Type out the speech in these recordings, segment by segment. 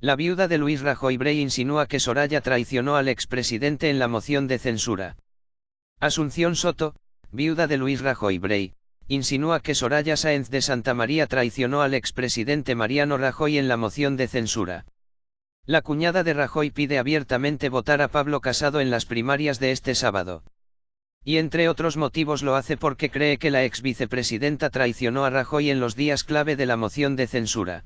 La viuda de Luis Rajoy Brey insinúa que Soraya traicionó al expresidente en la moción de censura. Asunción Soto, viuda de Luis Rajoy Brey, insinúa que Soraya Sáenz de Santa María traicionó al expresidente Mariano Rajoy en la moción de censura. La cuñada de Rajoy pide abiertamente votar a Pablo Casado en las primarias de este sábado. Y entre otros motivos lo hace porque cree que la ex vicepresidenta traicionó a Rajoy en los días clave de la moción de censura.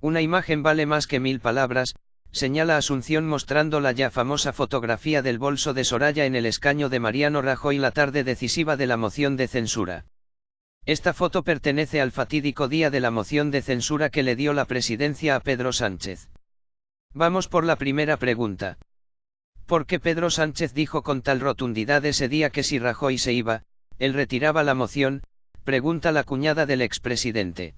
Una imagen vale más que mil palabras, señala Asunción mostrando la ya famosa fotografía del bolso de Soraya en el escaño de Mariano Rajoy la tarde decisiva de la moción de censura. Esta foto pertenece al fatídico día de la moción de censura que le dio la presidencia a Pedro Sánchez. Vamos por la primera pregunta. ¿Por qué Pedro Sánchez dijo con tal rotundidad ese día que si Rajoy se iba, él retiraba la moción? Pregunta la cuñada del expresidente.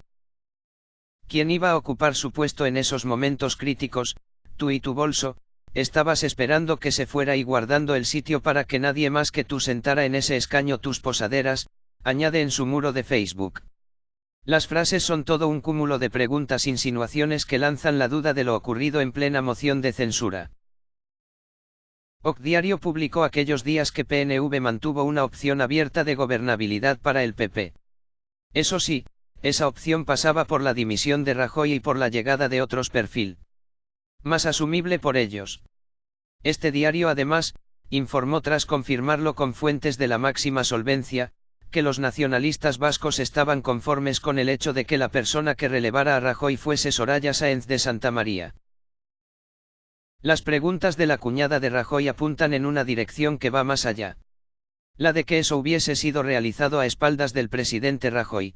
¿Quién iba a ocupar su puesto en esos momentos críticos? Tú y tu bolso, estabas esperando que se fuera y guardando el sitio para que nadie más que tú sentara en ese escaño tus posaderas, añade en su muro de Facebook. Las frases son todo un cúmulo de preguntas insinuaciones que lanzan la duda de lo ocurrido en plena moción de censura. OC Diario publicó aquellos días que PNV mantuvo una opción abierta de gobernabilidad para el PP. Eso sí, esa opción pasaba por la dimisión de Rajoy y por la llegada de otros perfil. Más asumible por ellos. Este diario además, informó tras confirmarlo con fuentes de la máxima solvencia, que los nacionalistas vascos estaban conformes con el hecho de que la persona que relevara a Rajoy fuese Soraya Sáenz de Santa María. Las preguntas de la cuñada de Rajoy apuntan en una dirección que va más allá. La de que eso hubiese sido realizado a espaldas del presidente Rajoy.